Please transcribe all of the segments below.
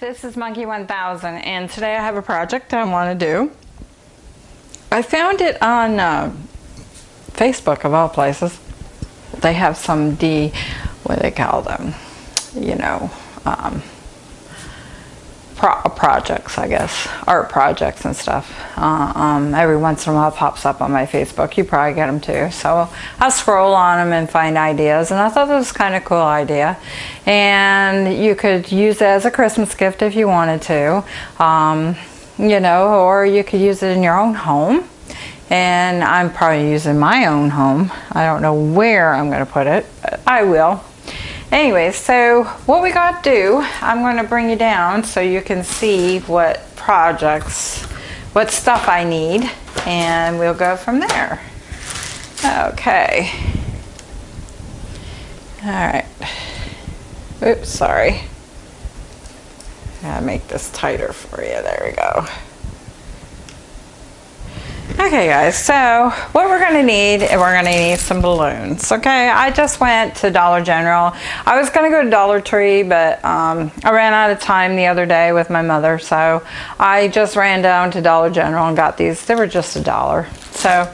this is Monkey 1000 and today I have a project I want to do. I found it on uh, Facebook of all places. They have some D, what do they call them, you know, um, pro projects, I guess, art projects and stuff. Uh, um, every once in a while pops up on my Facebook. You probably get them too. So I'll scroll on them and find ideas. And I thought this was kind of cool idea. And you could use it as a Christmas gift if you wanted to. Um, you know, or you could use it in your own home. And I'm probably using my own home. I don't know where I'm going to put it. I will Anyway, so what we got to do, I'm going to bring you down so you can see what projects, what stuff I need, and we'll go from there. Okay. All right. Oops, sorry. Gotta make this tighter for you. There we go. Okay guys, so what we're gonna need, we're gonna need some balloons, okay? I just went to Dollar General. I was gonna go to Dollar Tree, but um, I ran out of time the other day with my mother, so I just ran down to Dollar General and got these. They were just a dollar. So,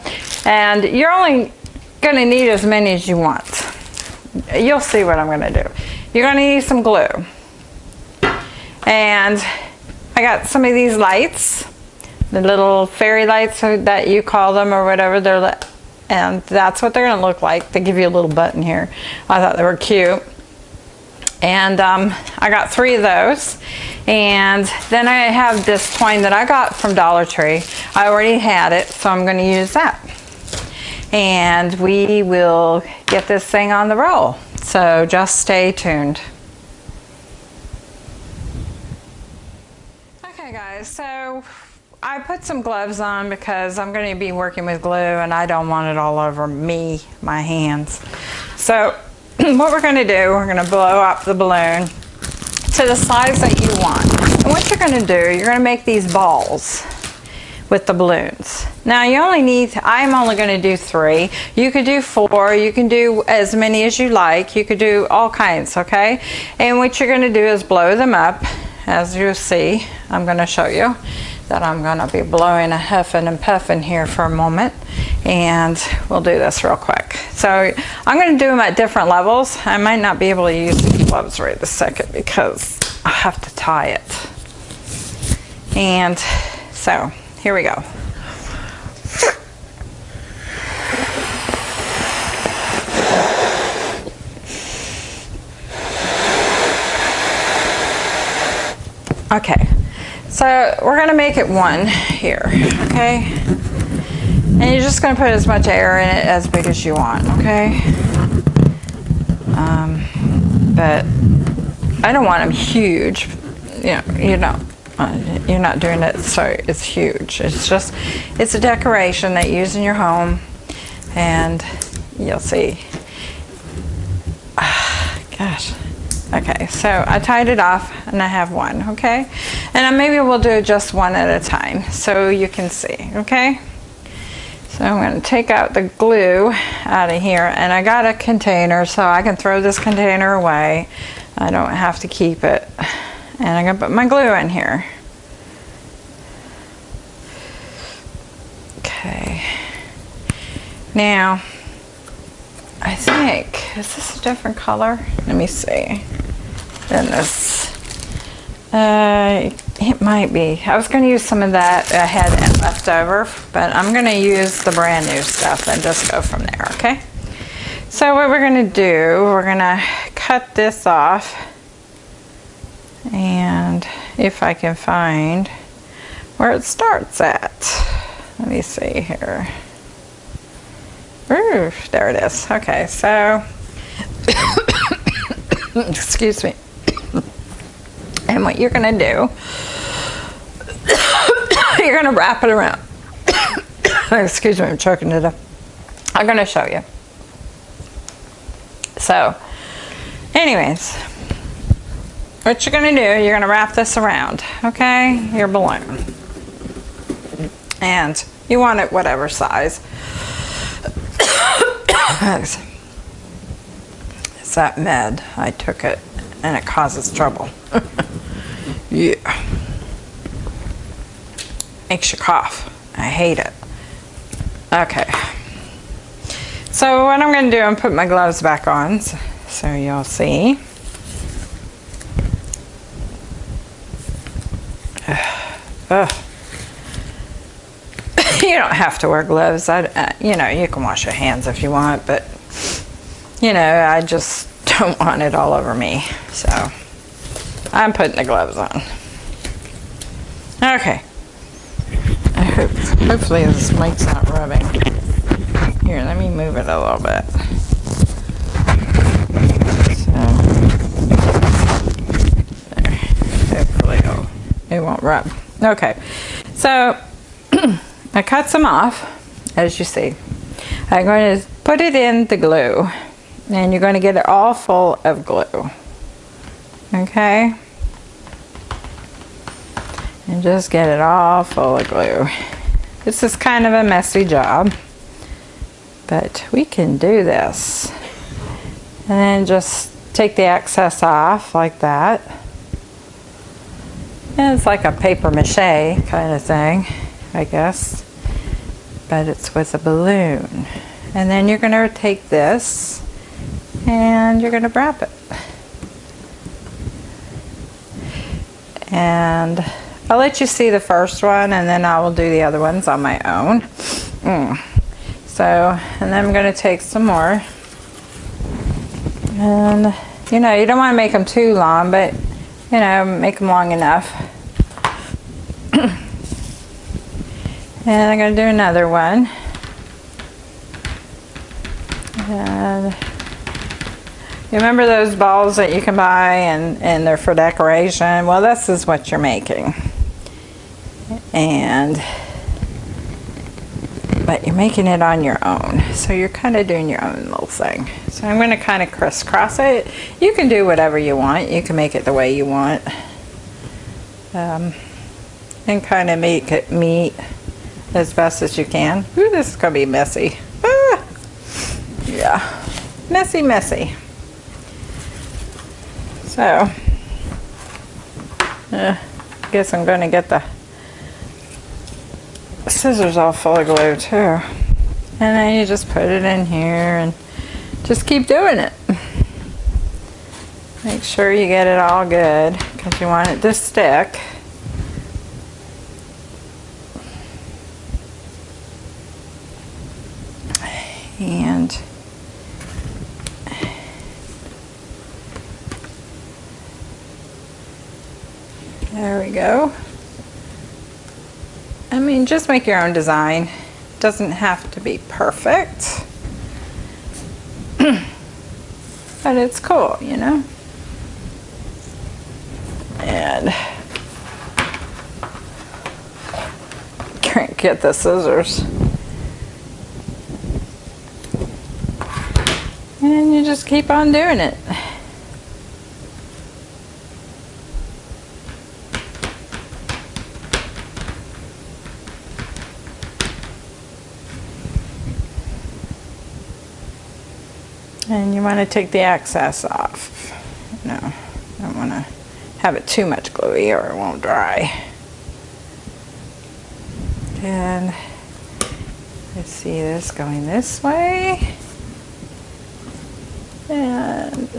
and you're only gonna need as many as you want. You'll see what I'm gonna do. You're gonna need some glue. And I got some of these lights the little fairy lights that you call them or whatever they're and that's what they're to look like. They give you a little button here. I thought they were cute. And um, I got three of those. And then I have this twine that I got from Dollar Tree. I already had it so I'm going to use that. And we will get this thing on the roll. So just stay tuned. Okay guys so I put some gloves on because I'm going to be working with glue and I don't want it all over me, my hands. So what we're going to do, we're going to blow up the balloon to the size that you want. And what you're going to do, you're going to make these balls with the balloons. Now you only need, I'm only going to do three. You could do four, you can do as many as you like. You could do all kinds, okay? And what you're going to do is blow them up, as you see. I'm going to show you that I'm going to be blowing a huffing and puffing here for a moment and we'll do this real quick. So I'm going to do them at different levels. I might not be able to use the gloves right this second because I have to tie it. And so here we go. Okay, so we're gonna make it one here, okay? And you're just gonna put as much air in it as big as you want, okay? Um, but I don't want them huge. You know, you know, uh, you're not doing it so it's huge. It's just, it's a decoration that you use in your home and you'll see. gosh. Okay, so I tied it off and I have one, okay? And maybe we'll do just one at a time so you can see, okay? So I'm going to take out the glue out of here and I got a container so I can throw this container away. I don't have to keep it. And I'm going to put my glue in here. Okay. Now, I think, is this a different color? Let me see this. Uh, it might be. I was going to use some of that I had left over, but I'm going to use the brand new stuff and just go from there, okay? So what we're going to do, we're going to cut this off. And if I can find where it starts at. Let me see here. Ooh, there it is. Okay, so, excuse me. And what you're going to do, you're going to wrap it around. Excuse me, I'm choking to death. I'm going to show you. So, anyways, what you're going to do, you're going to wrap this around, okay, your balloon. And you want it whatever size. it's that med. I took it and it causes trouble. Yeah. Makes you cough. I hate it. Okay. So what I'm going to do, I'm put my gloves back on so, you'll see. Ugh. you don't have to wear gloves. I, uh, you know, you can wash your hands if you want, but you know, I just don't want it all over me. So I'm putting the gloves on. Okay. I hope, hopefully this mic's not rubbing. Here, let me move it a little bit. So, there. Hopefully it'll, it won't rub. Okay, so I cut some off, as you see. I'm going to put it in the glue, and you're going to get it all full of glue. Okay? And just get it all full of glue. This is kind of a messy job, but we can do this. And then just take the excess off like that. And it's like a paper mache kind of thing, I guess. But it's with a balloon. And then you're going to take this and you're going to wrap it. And I'll let you see the first one and then I will do the other ones on my own. Mm. So, and then I'm going to take some more. And, you know, you don't want to make them too long, but you know, make them long enough. and I'm going to do another one. And you remember those balls that you can buy and, and they're for decoration? Well, this is what you're making. And, but you're making it on your own. So you're kind of doing your own little thing. So I'm going to kind of crisscross it. You can do whatever you want. You can make it the way you want. Um, and kind of make it meet as best as you can. Ooh, this is to be messy. Ah! Yeah, messy, messy. So, uh, guess I'm going to get the scissors all full of glue too. And then you just put it in here and just keep doing it. Make sure you get it all good because you want it to stick. And there we go. I mean, just make your own design. Doesn't have to be perfect. but it's cool, you know? And can't get the scissors. And you just keep on doing it. And you want to take the excess off. No, I don't want to have it too much gluey or it won't dry. And let's see this going this way. And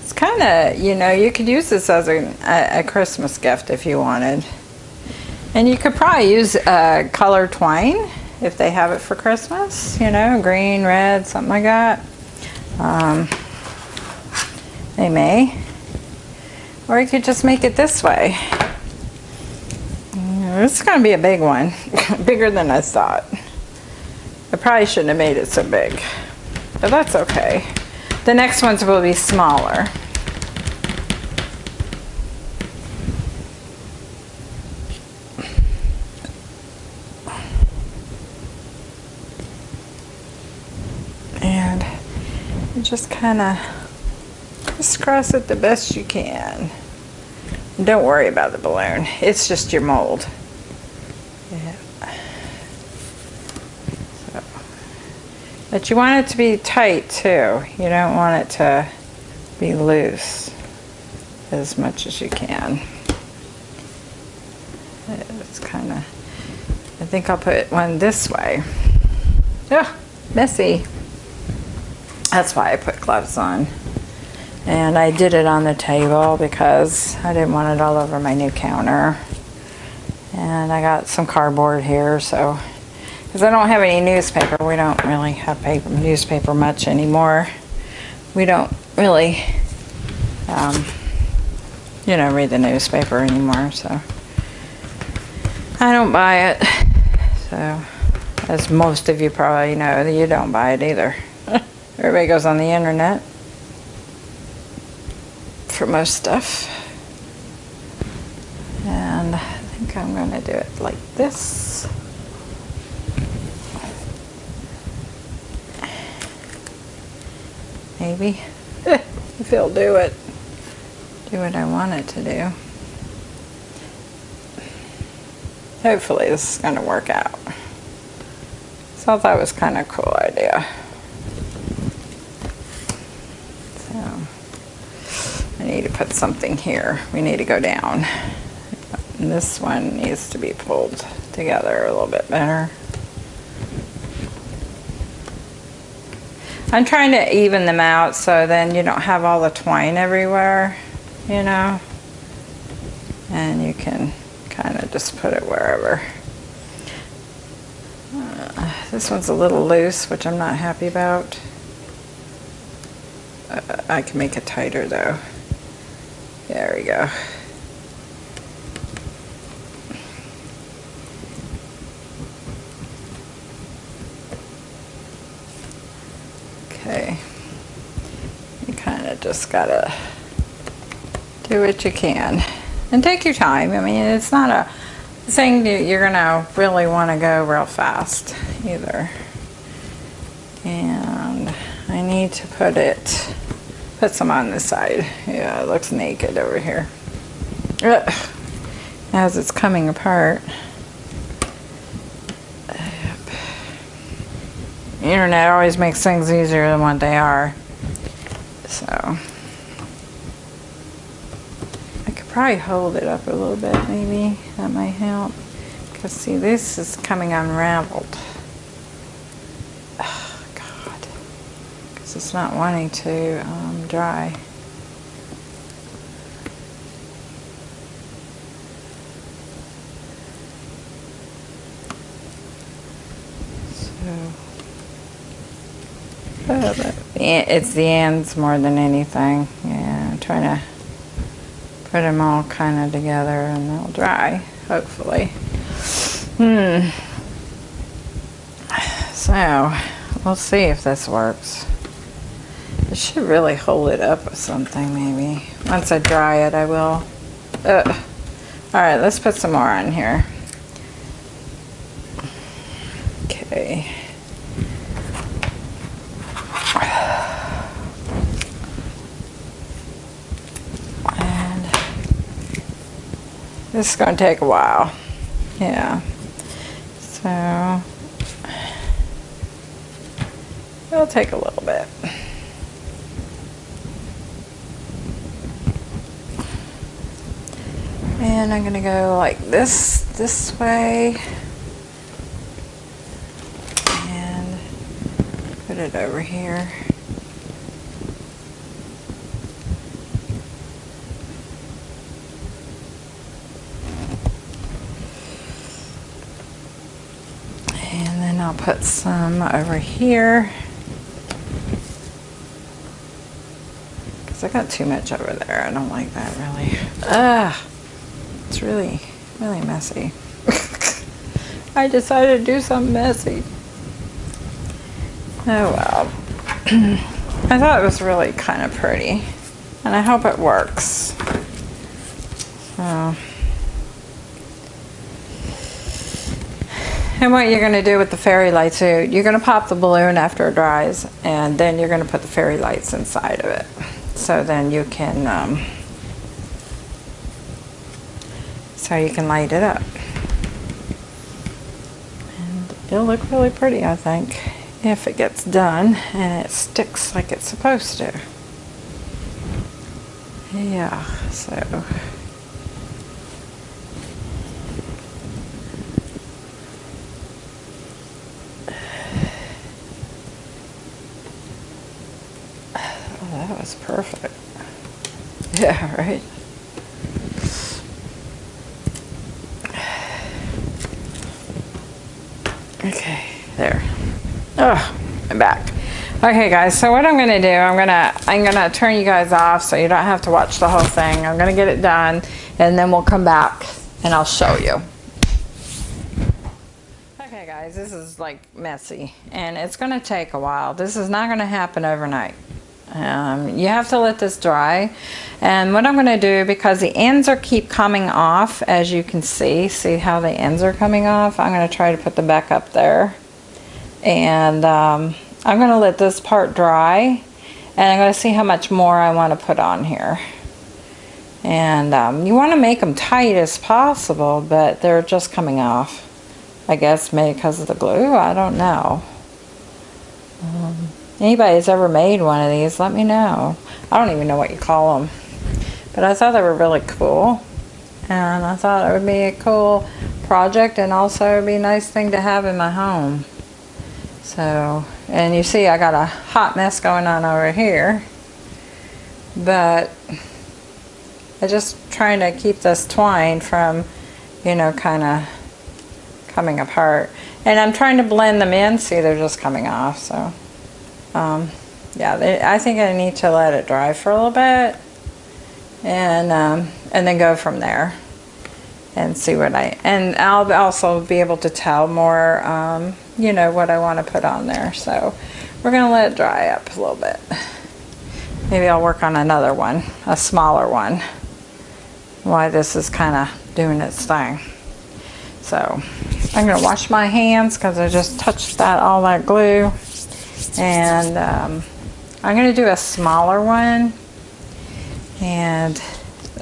it's kind of, you know, you could use this as a, a, Christmas gift if you wanted. And you could probably use uh, color twine if they have it for Christmas, you know, green, red, something like that. Um, they may. Or you could just make it this way. This is going to be a big one. Bigger than I thought. I probably shouldn't have made it so big. But that's okay. The next ones will be smaller. Just kind of crisscross it the best you can. Don't worry about the balloon. It's just your mold. Yeah. So. But you want it to be tight too. You don't want it to be loose. as much as you can. It's kind of, I think I'll put one this way. Yeah, messy. That's why I put gloves on. And I did it on the table because I didn't want it all over my new counter. And I got some cardboard here, so, because I don't have any newspaper. We don't really have paper, newspaper much anymore. We don't really, um, you know, read the newspaper anymore, so. I don't buy it. So, as most of you probably know, you don't buy it either. Everybody goes on the internet for most stuff. And I think I'm going to do it like this. Maybe. if it'll do it. Do what I want it to do. Hopefully this is going to work out. So I thought it was kind of a cool idea. So I need to put something here. We need to go down. And this one needs to be pulled together a little bit better. I'm trying to even them out so then you don't have all the twine everywhere, you know. And you can kind of just put it wherever. Uh, this one's a little loose, which I'm not happy about. Uh, I can make it tighter though. There we go. Okay. You kind of just gotta do what you can. And take your time. I mean, it's not a thing that you're gonna really want to go real fast either. And I need to put it, put some on this side. Yeah, it looks naked over here. Ugh. As it's coming apart. The internet always makes things easier than what they are. So, I could probably hold it up a little bit maybe. That might help. Because see, this is coming unraveled. Oh, God. Because it's not wanting to um, dry. So. It's the ends more than anything. Yeah, I'm trying to put them all kind of together and they'll dry, hopefully. Hmm. So, we'll see if this works. I should really hold it up with something maybe. Once I dry it, I will. All right, let's put some more on here. Okay. And This is going to take a while. Yeah. So, it'll take a little bit. And I'm going to go like this, this way. And put it over here. And then I'll put some over here. Because I got too much over there. I don't like that really. Ah, it's really, really messy. I decided to do something messy. Oh well. I thought it was really kind of pretty. And I hope it works. So. And what you're going to do with the fairy lights, you're going to pop the balloon after it dries, and then you're going to put the fairy lights inside of it. So then you can, um, so you can light it up. And it'll look really pretty, I think, if it gets done and it sticks like it's supposed to. yeah, so. Oh, that was perfect. Yeah, right. Okay, there. Oh, I'm back. Okay guys, so what I'm gonna do, I'm gonna I'm gonna turn you guys off so you don't have to watch the whole thing. I'm gonna get it done and then we'll come back and I'll show you. Okay guys, this is like messy and it's gonna take a while. This is not gonna happen overnight. Um, you have to let this dry and what I'm going to do because the ends are keep coming off as you can see see how the ends are coming off I'm going to try to put them back up there and um, I'm going to let this part dry and I'm going to see how much more I want to put on here and um, you want to make them tight as possible but they're just coming off I guess maybe because of the glue I don't know um, anybody's ever made one of these, let me know. I don't even know what you call them. But I thought they were really cool. And I thought it would be a cool project and also it'd be a nice thing to have in my home. So, and you see I got a hot mess going on over here. But I'm just trying to keep this twine from, you know, kind of coming apart. And I'm trying to blend them in. See, they're just coming off, so um, yeah, they, I think I need to let it dry for a little bit and um, and then go from there and see what I and I'll also be able to tell more um, you know what I want to put on there. So we're gonna let it dry up a little bit. Maybe I'll work on another one a smaller one. Why this is kind of doing its thing. So I'm gonna wash my hands because I just touched that all that glue. And um, I'm going to do a smaller one. And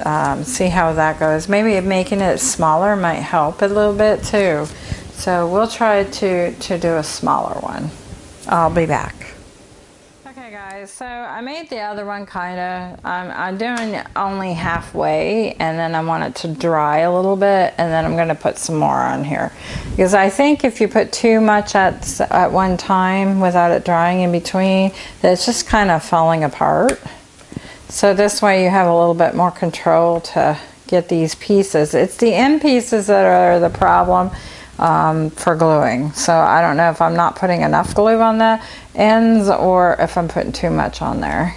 um, see how that goes. Maybe making it smaller might help a little bit too. So we'll try to, to do a smaller one. I'll be back Okay guys, so I made the other one kind of, I'm, I'm doing only halfway and then I want it to dry a little bit and then I'm going to put some more on here. Because I think if you put too much at, at one time without it drying in between, it's just kind of falling apart. So this way you have a little bit more control to get these pieces. It's the end pieces that are the problem um, for gluing. So I don't know if I'm not putting enough glue on the ends or if I'm putting too much on there.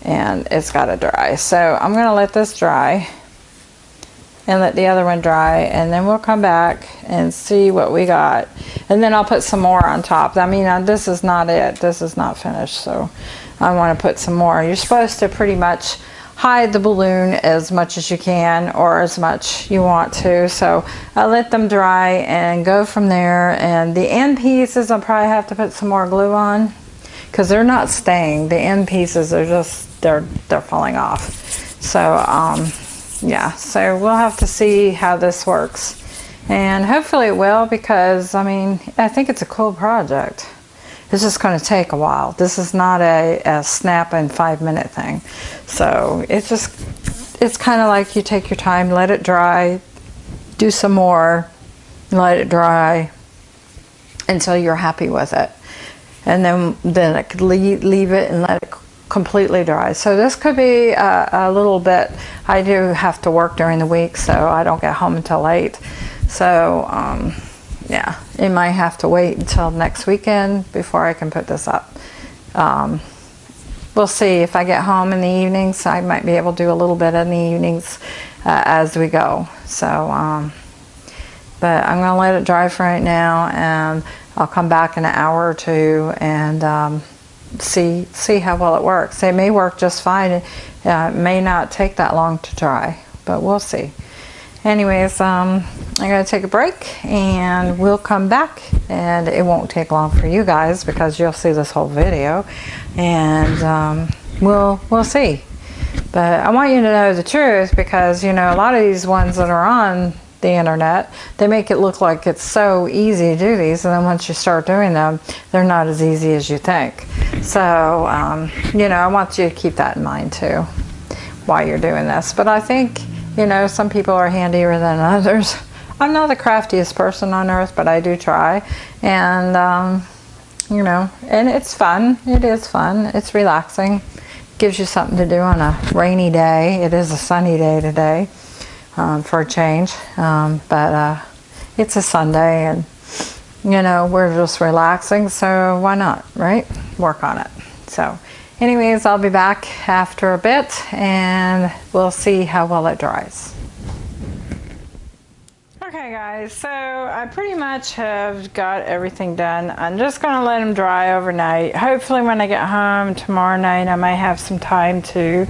And it's got to dry. So I'm going to let this dry and let the other one dry and then we'll come back and see what we got and then I'll put some more on top I mean uh, this is not it this is not finished so I want to put some more you're supposed to pretty much hide the balloon as much as you can or as much you want to. So I let them dry and go from there. And the end pieces I'll probably have to put some more glue on because they're not staying. The end pieces are just, they're, they're falling off. So um, yeah, so we'll have to see how this works. And hopefully it will because I mean, I think it's a cool project. It's is going to take a while. This is not a, a snap and five minute thing. So it's just, it's kind of like you take your time, let it dry, do some more, let it dry until you're happy with it. And then, then it could leave, leave it and let it completely dry. So this could be a, a, little bit, I do have to work during the week, so I don't get home until late. So, um, yeah, it might have to wait until next weekend before I can put this up. Um, we'll see if I get home in the evenings. I might be able to do a little bit in the evenings uh, as we go. So, um, but I'm going to let it dry for right now and I'll come back in an hour or two and um, see see how well it works. It may work just fine. It uh, may not take that long to dry, but we'll see anyways um, I'm gonna take a break and we'll come back. And it won't take long for you guys because you'll see this whole video. And um, we'll we'll see. But I want you to know the truth because you know a lot of these ones that are on the internet they make it look like it's so easy to do these. And then once you start doing them they're not as easy as you think. So um, you know I want you to keep that in mind too while you're doing this. But I think, you know, some people are handier than others. I'm not the craftiest person on earth, but I do try. And, um, you know, and it's fun. It is fun. It's relaxing. Gives you something to do on a rainy day. It is a sunny day today um, for a change. Um, but uh, it's a Sunday and, you know, we're just relaxing. So why not, right? Work on it. So anyways, I'll be back after a bit and we'll see how well it dries. Okay guys, so I pretty much have got everything done. I'm just going to let them dry overnight. Hopefully when I get home tomorrow night I might have some time to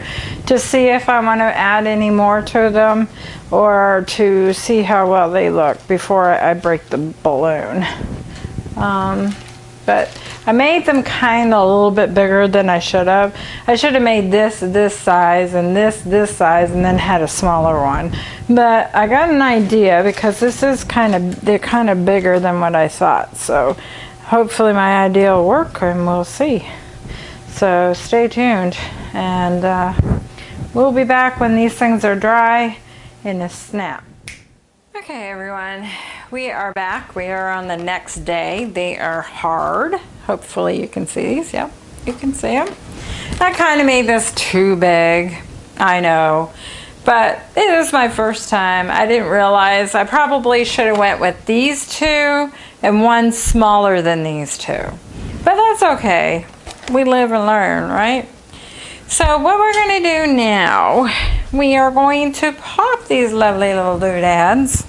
to see if I want to add any more to them or to see how well they look before I break the balloon. Um, but I made them kind of a little bit bigger than I should have. I should have made this this size and this this size and then had a smaller one. But I got an idea because this is kind of, they're kind of bigger than what I thought. So hopefully my idea will work and we'll see. So stay tuned and uh, we'll be back when these things are dry in a snap. Okay everyone, we are back. We are on the next day. They are hard. Hopefully you can see these. Yep, you can see them. I kind of made this too big. I know. But it is my first time. I didn't realize I probably should have went with these two and one smaller than these two. But that's okay. We live and learn, right? So what we're going to do now, we are going to pop these lovely little doodads.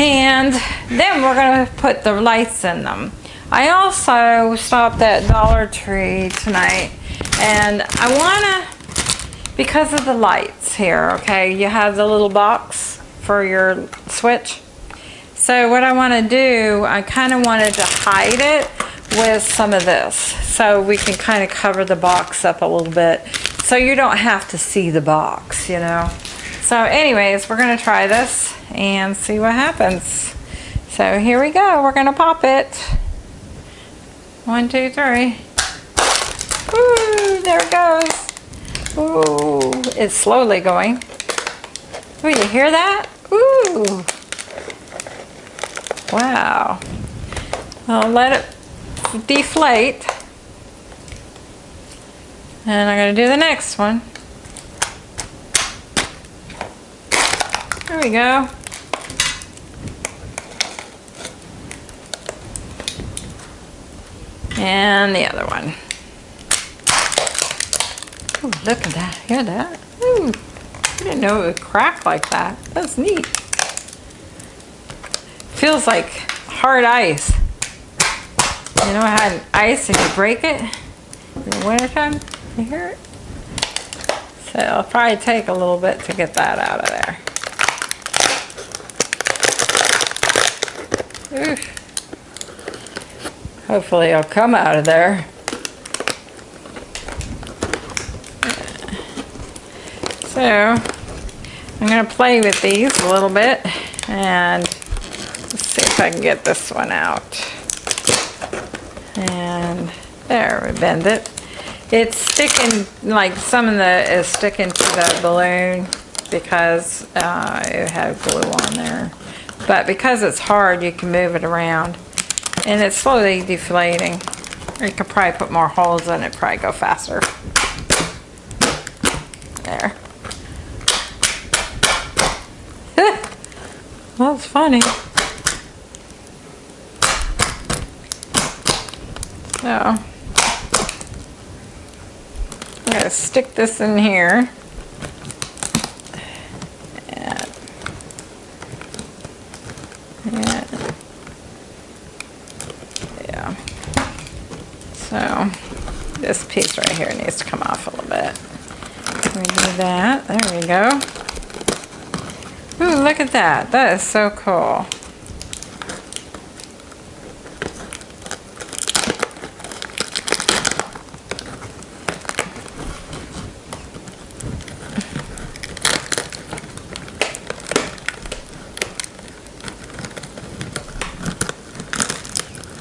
And then we're going to put the lights in them. I also stopped at Dollar Tree tonight and I want to, because of the lights here, okay, you have the little box for your switch. So what I want to do, I kind of wanted to hide it with some of this so we can kind of cover the box up a little bit so you don't have to see the box, you know. So anyways, we're to try this and see what happens. So here we go. We're to pop it. One, two, three. Ooh, there it goes. Ooh, it's slowly going. Ooh, you hear that? Ooh. Wow. I'll let it deflate. And I'm to do the next one. There we go. And the other one. Ooh, look at that. Hear that? Ooh, I didn't know it would crack like that. That's neat. Feels like hard ice. You know how ice if you break it in the wintertime? You hear it? So it'll probably take a little bit to get that out of there. Oof. Hopefully it'll come out of there. So I'm going to play with these a little bit and see if I can get this one out. And there, we bend it. It's sticking, like some of the is sticking to the balloon because uh, it had glue on there. But because it's hard, you can move it around. And it's slowly deflating. You could probably put more holes in it, probably go faster. There. That's funny. Oh. So, I'm going to stick this in here. this piece right here needs to come off a little bit. We do that. There we go. Ooh, look at that. That is so cool.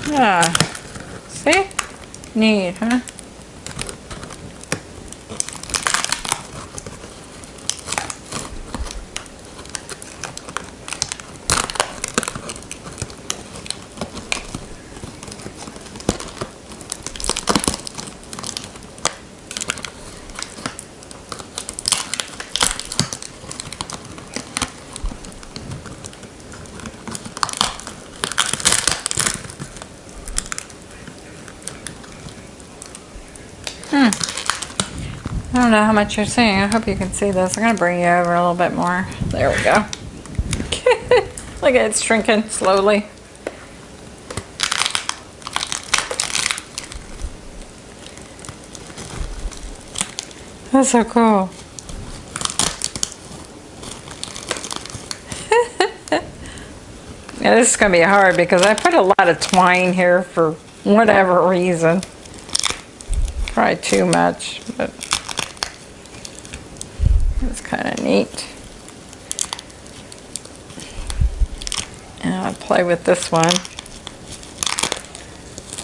Yeah. See? Neat, huh? Don't know how much you're seeing. I hope you can see this. I'm going to bring you over a little bit more. There we go. Look at it shrinking slowly. That's so cool. yeah, this is going to be hard because I put a lot of twine here for whatever reason. Probably too much, but kind of neat. And I'll play with this one.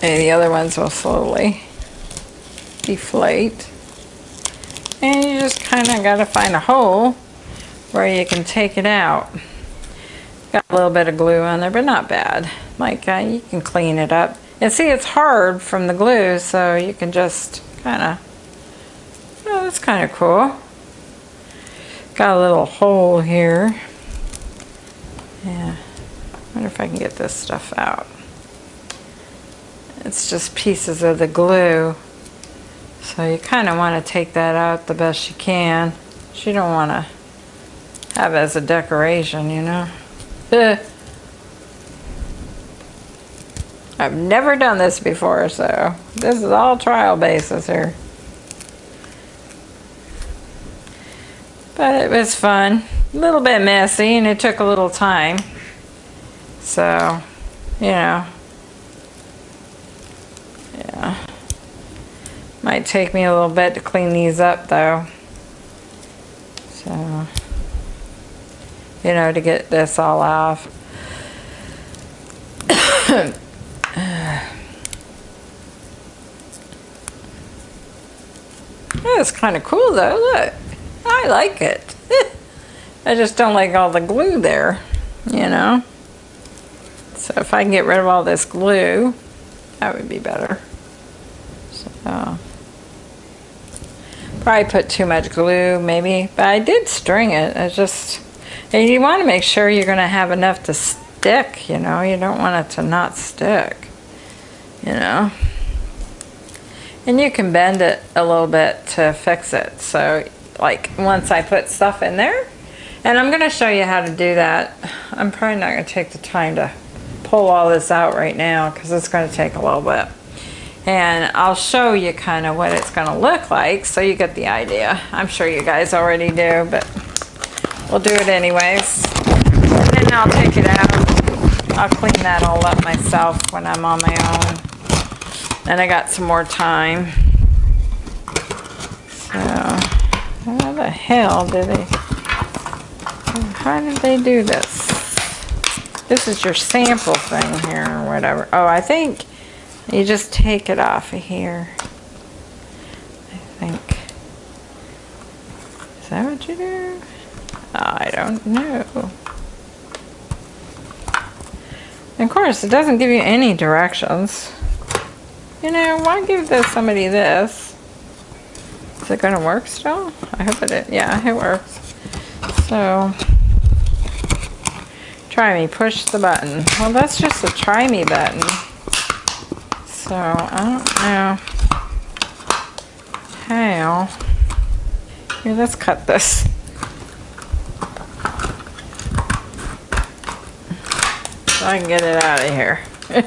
And the other ones will slowly deflate. And you just kind of got to find a hole where you can take it out. Got a little bit of glue on there, but not bad. Like, uh, you can clean it up. And see, it's hard from the glue, so you can just kind of, oh, that's kind of cool. Got a little hole here. Yeah, wonder if I can get this stuff out. It's just pieces of the glue. So you kind of want to take that out the best you can. You don't want to have as a decoration, you know. I've never done this before, so this is all trial basis here. But it was fun. A little bit messy and it took a little time. So, you know. Yeah. Might take me a little bit to clean these up though. So, you know, to get this all off. It's kind of cool though, look. I like it. I just don't like all the glue there, you know. So if I can get rid of all this glue, that would be better. So, probably put too much glue maybe, but I did string it. I just, and you want to make sure you're going to have enough to stick, you know. You don't want it to not stick, you know. And you can bend it a little bit to fix it. So like once I put stuff in there, and I'm gonna show you how to do that. I'm probably not gonna take the time to pull all this out right now because it's gonna take a little bit. And I'll show you kind of what it's gonna look like so you get the idea. I'm sure you guys already do, but we'll do it anyways. And I'll take it out. I'll clean that all up myself when I'm on my own. And I got some more time. So, the hell did they, how did they do this? This is your sample thing here or whatever. Oh, I think you just take it off of here. I think. Is that what you do? Oh, I don't know. Of course, it doesn't give you any directions. You know, why give this somebody this? Is it going to work still? I hope it is. Yeah, it works. So, try me. Push the button. Well, that's just a try me button. So, I don't know how. Here, let's cut this. So I can get it out of here. And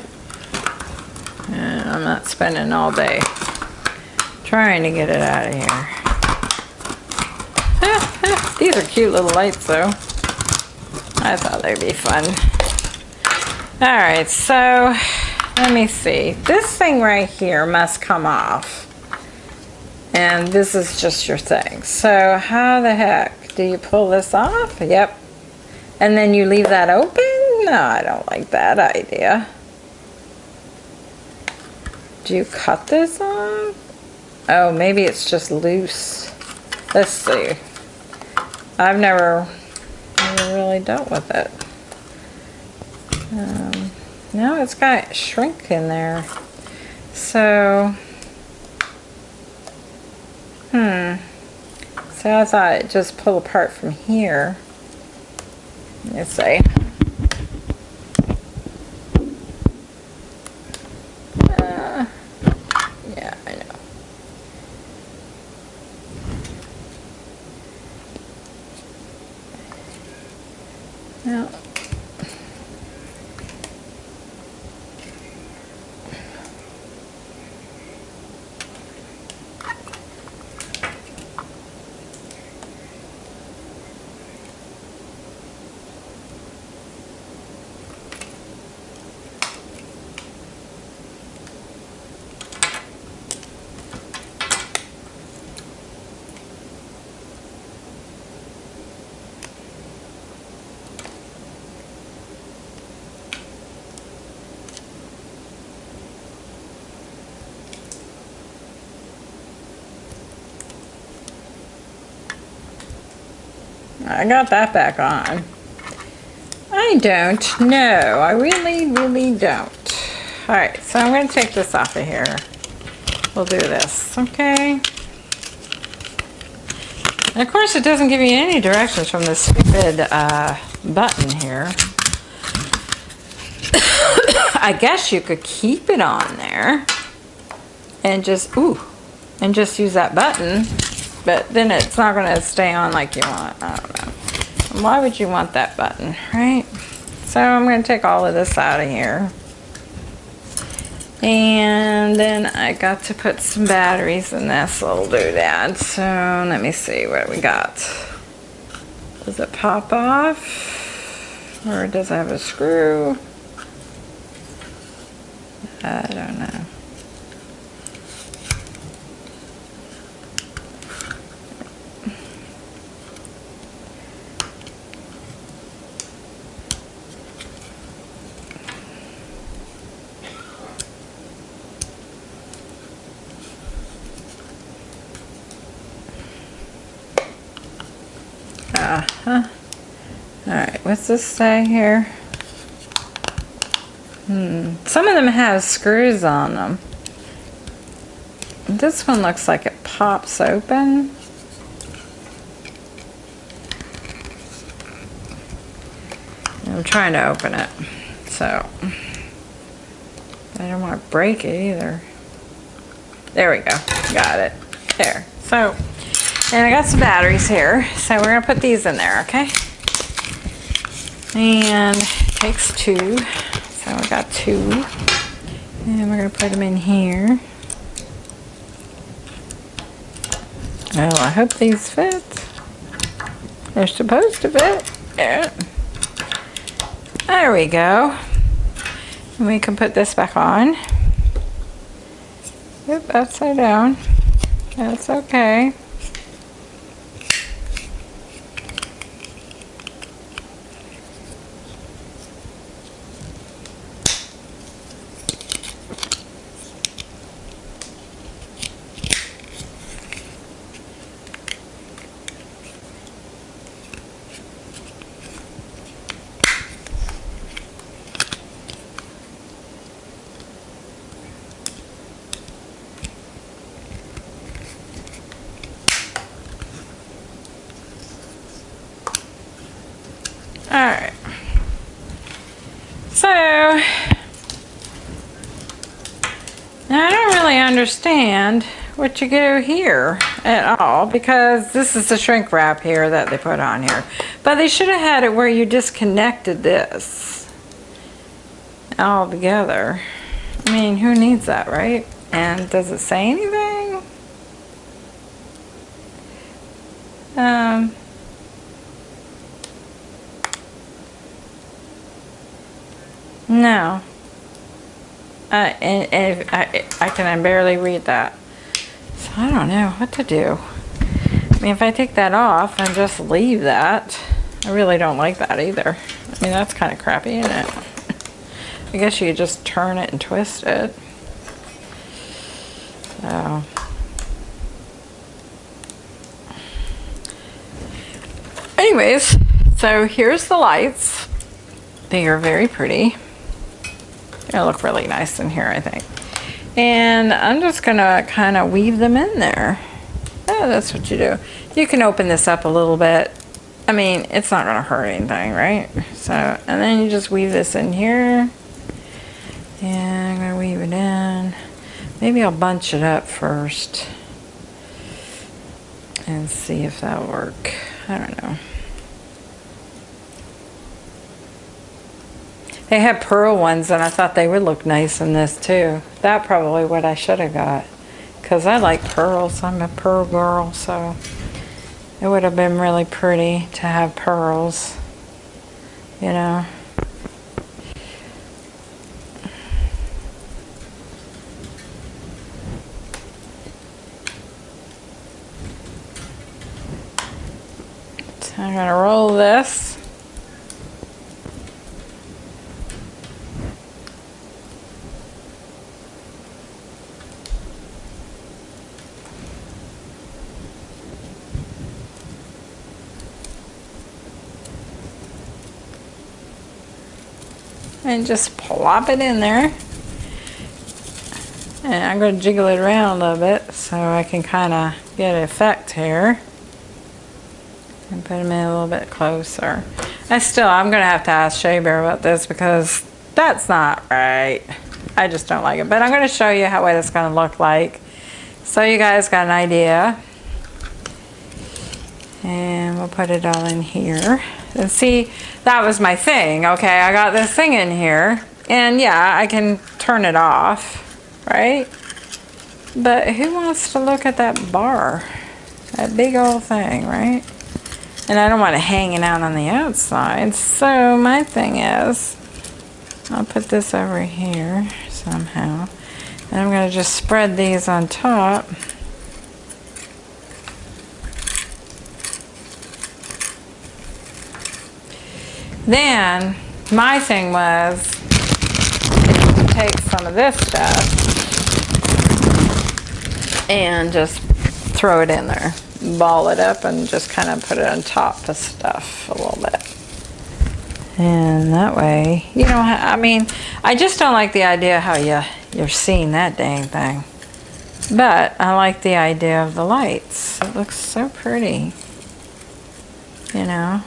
uh, I'm not spending all day trying to get it out of here. These are cute little lights though. I thought they'd be fun. Alright, so let me see. This thing right here must come off. And this is just your thing. So how the heck do you pull this off? Yep. And then you leave that open? No, I don't like that idea. Do you cut this off? Oh, maybe it's just loose. Let's see. I've never, never really dealt with it. Um, now it's got shrink in there. So, hmm. So I thought it just pull apart from here. Let's see. I got that back on. I don't know. I really, really don't. All right, so I'm going to take this off of here. We'll do this, okay? And of course, it doesn't give you any directions from this stupid uh, button here. I guess you could keep it on there and just, ooh, and just use that button, but then it's not going to stay on like you want. I don't know. Why would you want that button, right? So I'm going to take all of this out of here. And then I got to put some batteries in this little doodad. So let me see what we got. Does it pop off? Or does it have a screw? I don't know. Uh-huh. Alright, what's this say here? Hmm. Some of them have screws on them. This one looks like it pops open. I'm trying to open it, so I don't want to break it either. There we go, got it. There. So, and I got some batteries here, so we're gonna put these in there, okay? And it takes two. So I got two. And we're to put them in here. Oh, I hope these fit. They're supposed to fit. Yeah. There we go. And we can put this back on. Yep, upside down. That's okay. Alright. So, I don't really understand what you do here at all because this is the shrink wrap here that they put on here. But they should have had it where you disconnected this all together. I mean, who needs that, right? And does it say anything? Um, No. Uh, and, and I, I can barely read that. So I don't know what to do. I mean, if I take that off and just leave that, I really don't like that either. I mean, that's kind of crappy, isn't it? I guess you just turn it and twist it. So. Anyways, so here's the lights. They are very pretty. They look really nice in here, I think. And I'm just gonna kind of weave them in there. Oh, that's what you do. You can open this up a little bit. I mean, it's not gonna hurt anything, right? So, and then you just weave this in here. And I'm gonna weave it in. Maybe I'll bunch it up first. And see if that'll work. I don't know. They had pearl ones and I thought they would look nice in this too. That probably what I should have got. Because I like pearls. I'm a pearl girl, so it would have been really pretty to have pearls. You know. I'm going to roll this. And just plop it in there. And I'm going to jiggle it around a little bit so I can kind of get an effect here. And put them in a little bit closer. I still, I'm going to have to ask Shea Bear about this because that's not right. I just don't like it. But I'm going to show you how what it's going to look like. So you guys got an idea. And we'll put it all in here. And see, that was my thing. Okay, I got this thing in here. And yeah, I can turn it off, right? But who wants to look at that bar? That big old thing, right? And I don't want it hanging out on the outside. So my thing is, I'll put this over here somehow. And I'm going to just spread these on top. Then my thing was take some of this stuff and just throw it in there ball it up and just kind of put it on top of stuff a little bit. And that way, you know, I mean, I just don't like the idea how you, you're seeing that dang thing. But I like the idea of the lights. It looks so pretty, you know.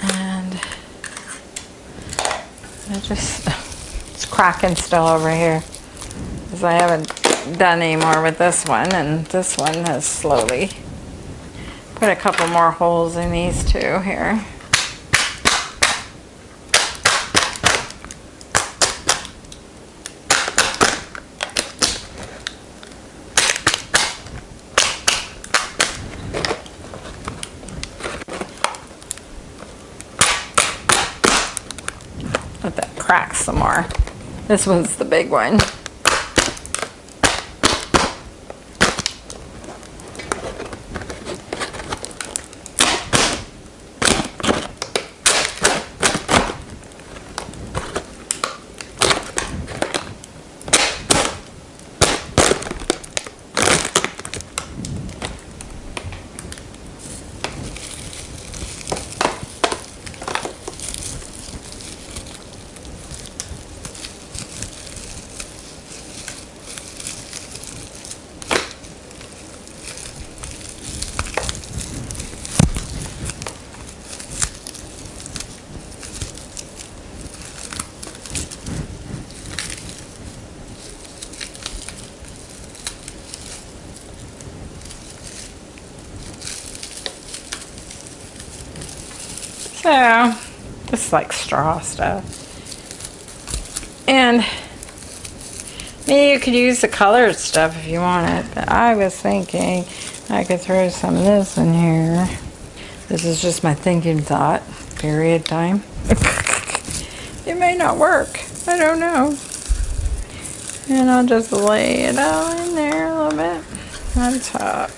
And I just, it's cracking still over here because I haven't done any more with this one and this one has slowly put a couple more holes in these two here. Let that crack some more. This one's the big one. So, like straw stuff. And maybe you could use the colored stuff if you want it. But I was thinking I could throw some of this in here. This is just my thinking thought. Period time. it may not work. I don't know. And I'll just lay it all in there a little bit on top.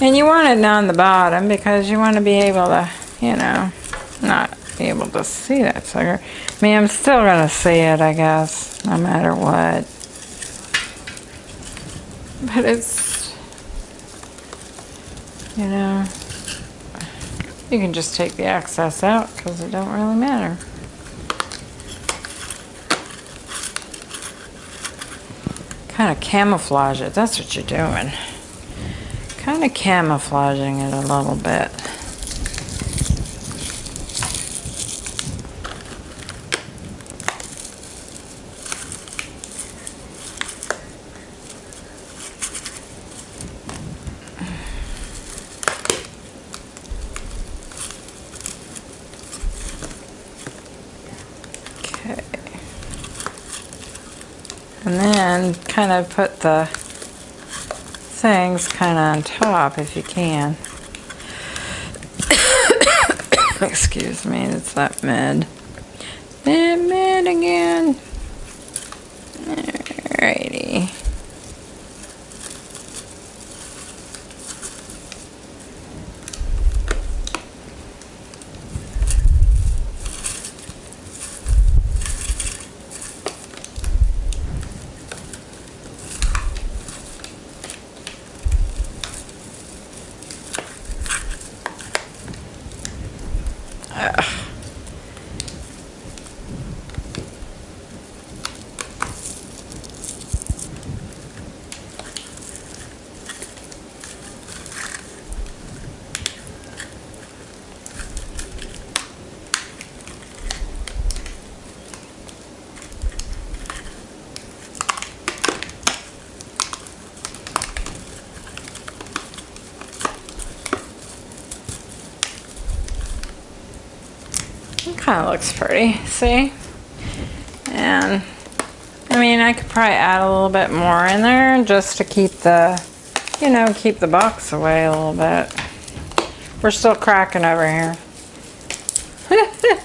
And you want it down the bottom because you want to be able to, you know, not be able to see that sucker. I mean, I'm still going to see it, I guess, no matter what. But it's, you know, you can just take the excess out because it don't really matter. Kind of camouflage it, that's what you're doing kind of camouflaging it a little bit. Okay. And then kind of put the things kind of on top if you can. Excuse me, it's that mid. That mid again. Alrighty. Kind of looks pretty, see? And I mean, I could probably add a little bit more in there just to keep the, you know, keep the box away a little bit. We're still cracking over here.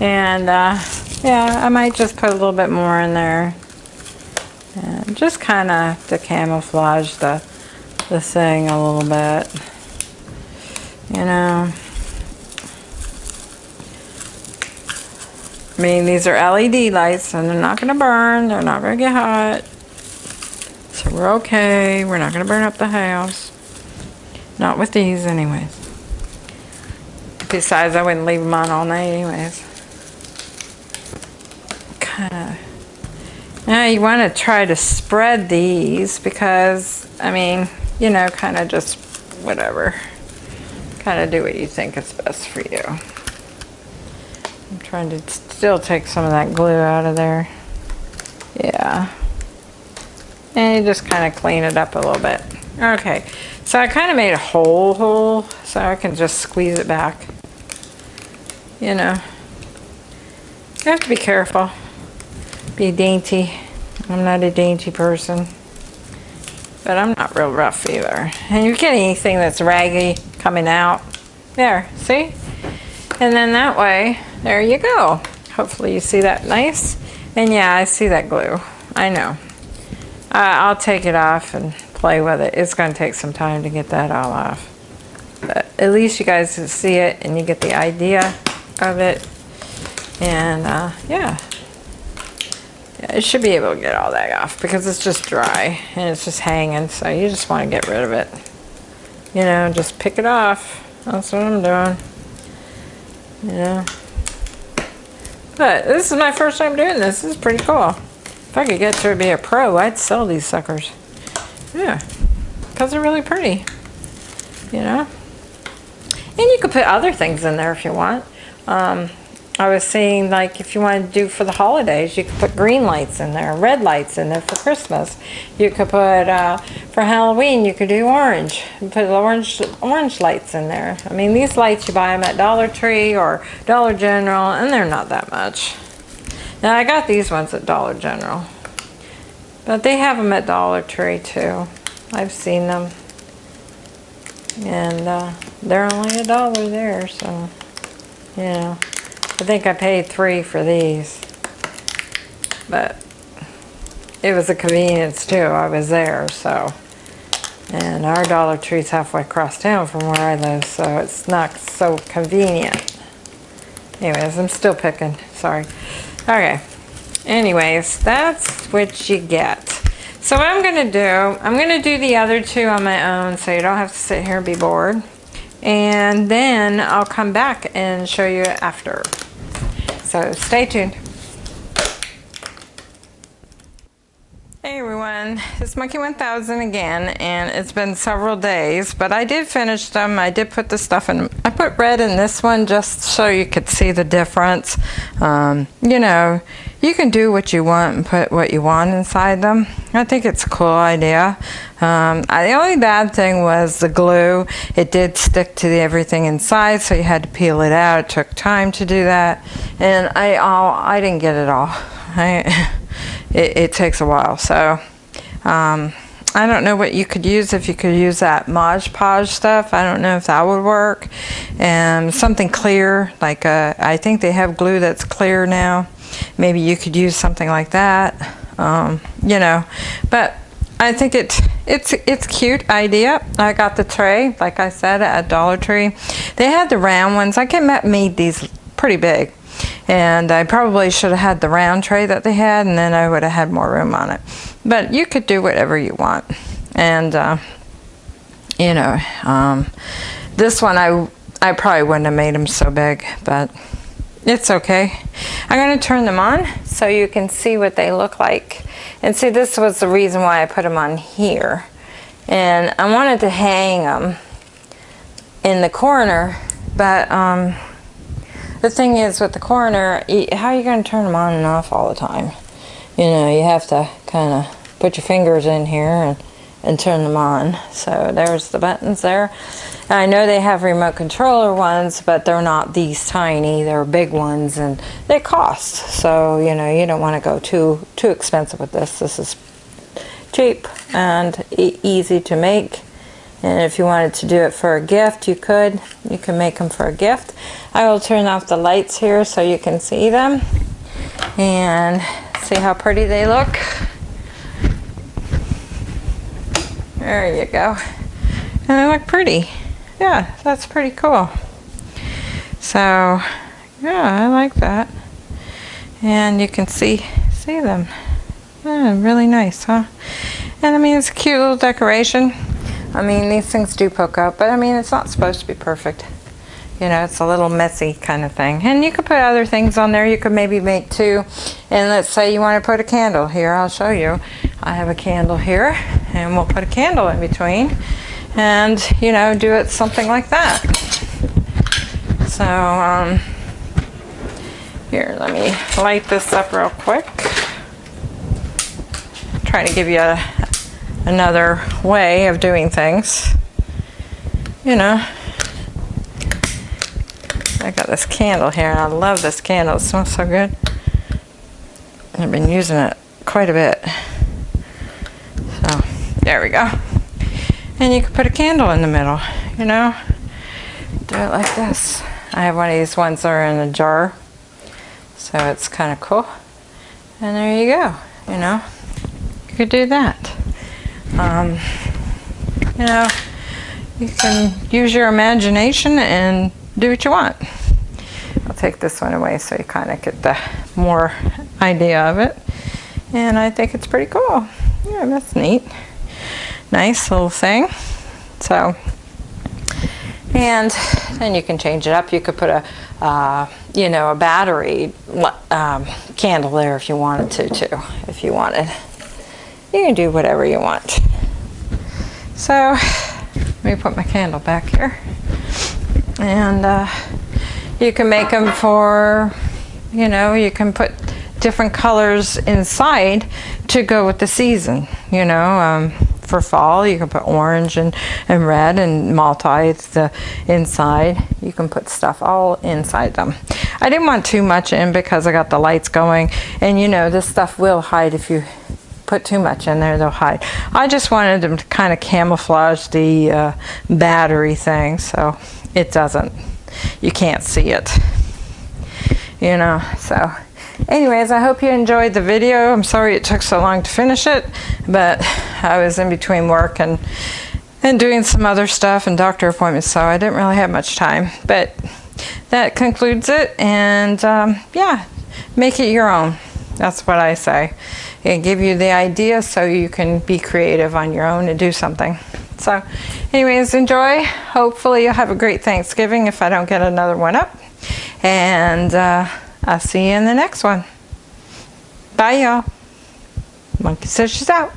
and uh, yeah, I might just put a little bit more in there. And just kind of to camouflage the, the thing a little bit. You know. Mean, these are LED lights and they're not going to burn. They're not going to get hot. So we're okay. We're not going to burn up the house. Not with these anyways. Besides, I wouldn't leave them on all night anyways. Kind of. Now you want to try to spread these because, I mean, you know, kind of just whatever. Kind of do what you think is best for you. I'm trying to still take some of that glue out of there. Yeah. And you just kind of clean it up a little bit. Okay, so I kind of made a hole hole so I can just squeeze it back. You know, you have to be careful. Be dainty. I'm not a dainty person. But I'm not real rough either. And you get anything that's raggy coming out. There, see? And then that way, there you go. Hopefully you see that nice. And yeah, I see that glue. I know. Uh, I'll take it off and play with it. It's going to take some time to get that all off. But at least you guys can see it and you get the idea of it. And uh, yeah. yeah, it should be able to get all that off because it's just dry and it's just hanging. So you just want to get rid of it. You know, just pick it off. That's what I'm doing. You know. But this is my first time doing this. This is pretty cool. If I could get to be a pro, I'd sell these suckers. Yeah, because they're really pretty, you know. And you could put other things in there if you want. Um, I was seeing like if you want to do for the holidays, you could put green lights in there, red lights in there for Christmas. You could put, uh, for Halloween, you could do orange. Put orange, orange lights in there. I mean, these lights, you buy them at Dollar Tree or Dollar General, and they're not that much. Now, I got these ones at Dollar General. But they have them at Dollar Tree, too. I've seen them. And uh, they're only a dollar there, so, know. I think I paid three for these. But it was a convenience too. I was there, so. And our Dollar Tree's halfway across town from where I live, so it's not so convenient. Anyways, I'm still picking. Sorry. Okay. Anyways, that's what you get. So what I'm going to do, I'm going to do the other two on my own so you don't have to sit here and be bored. And then I'll come back and show you after. So stay tuned. Hey everyone, it's Monkey 1000 again and it's been several days but I did finish them. I did put the stuff in. I put red in this one just so you could see the difference. Um, you know, you can do what you want and put what you want inside them. I think it's a cool idea. Um, I, the only bad thing was the glue. It did stick to the, everything inside, so you had to peel it out. It took time to do that, and I all I didn't get it all. I, it, it, takes a while, so. Um, I don't know what you could use if you could use that Mod Podge stuff. I don't know if that would work. And something clear, like a, uh, I think they have glue that's clear now maybe you could use something like that um, you know but I think it it's it's cute idea I got the tray like I said at Dollar Tree they had the round ones I can made these pretty big and I probably should have had the round tray that they had and then I would have had more room on it but you could do whatever you want and uh, you know um, this one I I probably wouldn't have made them so big but it's okay. I'm to turn them on so you can see what they look like. And see, this was the reason why I put them on here. And I wanted to hang them in the corner, but um, the thing is with the corner, how are you going to turn them on and off all the time? You know, you have to kind of put your fingers in here and, and turn them on. So there's the buttons there. I know they have remote controller ones, but they're not these tiny. They're big ones and they cost. So, you know, you don't want to go too too expensive with this. This is cheap and e easy to make. And if you wanted to do it for a gift, you could. You can make them for a gift. I will turn off the lights here so you can see them. And see how pretty they look. There you go. And they look pretty. Yeah, that's pretty cool. So, yeah, I like that. And you can see see them. Yeah, really nice, huh? And I mean, it's a cute little decoration. I mean, these things do poke out, but I mean, it's not supposed to be perfect. You know, it's a little messy kind of thing. And you could put other things on there. You could maybe make two. And let's say you want to put a candle here. I'll show you. I have a candle here, and we'll put a candle in between. And, you know, do it something like that. So, um, here, let me light this up real quick trying to give you a, another way of doing things. You know, I got this candle here and I love this candle. It smells so good. I've been using it quite a bit. So, there we go. And you can put a candle in the middle, you know. Do it like this. I have one of these ones that are in a jar. So it's kind of cool. And there you go, you know you could do that. Um, you know, you can use your imagination and do what you want. I'll take this one away so you kind of get the more idea of it. And I think it's pretty cool. Yeah, that's neat. Nice little thing. So, and then you can change it up. You could put a, uh, you know, a battery um, candle there if you wanted to, too, if you wanted you can do whatever you want. So let me put my candle back here. And uh, you can make them for, you know, you can put different colors inside to go with the season, you know. Um, for fall, you can put orange and, and red and multi the inside. You can put stuff all inside them. I didn't want too much in because I got the lights going. And you know, this stuff will hide if you put too much in there, they'll hide. I just wanted them to kind of camouflage the uh, battery thing so it doesn't, you can't see it. You know, so anyways, I hope you enjoyed the video. I'm sorry it took so long to finish it, but I was in between work and and doing some other stuff and doctor appointments, so I didn't really have much time. But that concludes it, and um, yeah, make it your own. That's what I say and give you the idea so you can be creative on your own and do something. So anyways, enjoy. Hopefully you'll have a great Thanksgiving if I don't get another one up. And uh, I'll see you in the next one. Bye y'all. Monkey Says she's out.